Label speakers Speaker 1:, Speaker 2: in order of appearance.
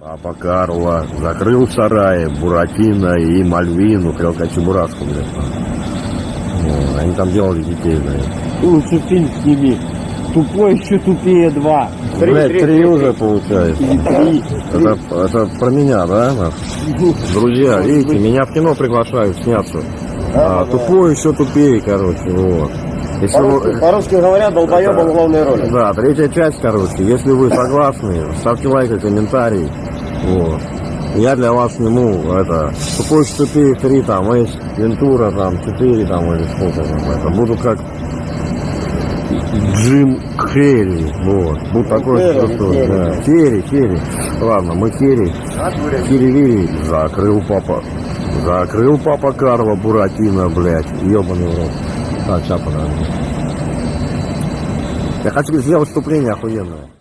Speaker 1: Папа Карло закрыл сараи Буратино и Мальвину, сказать Чебурашку, блядь. Ну, они там делали детей, блядь.
Speaker 2: Лучше фильм сними. Тупой еще тупее два. Три,
Speaker 1: Блядь,
Speaker 2: три,
Speaker 1: три
Speaker 2: три,
Speaker 1: уже получается.
Speaker 2: Три.
Speaker 1: Это, это про меня, да? Друзья, видите, меня в кино приглашают сняться. А, тупой еще тупее, короче, вот. Если
Speaker 2: По-русски,
Speaker 1: вы-
Speaker 2: по-русски говоря, долбоебом
Speaker 1: Это-
Speaker 2: главной роли.
Speaker 1: Да, третья часть, короче. Если вы согласны, ставьте лайк и комментарий. Вот. Я для вас сниму это тупой тупее 3, там, Эйс, Вентура, там, 4, там, или сколько там, это. Буду как Джим Керри, вот. Буду такой
Speaker 2: Керри,
Speaker 1: крутой,
Speaker 2: Керри.
Speaker 1: да. Керри, Керри. Ладно, мы Керри. Кири закрыл папа. Закрыл папа Карло Буратино, блядь. Ебаный в рот. Так, сейчас подожди. Я хочу сделать вступление охуенное.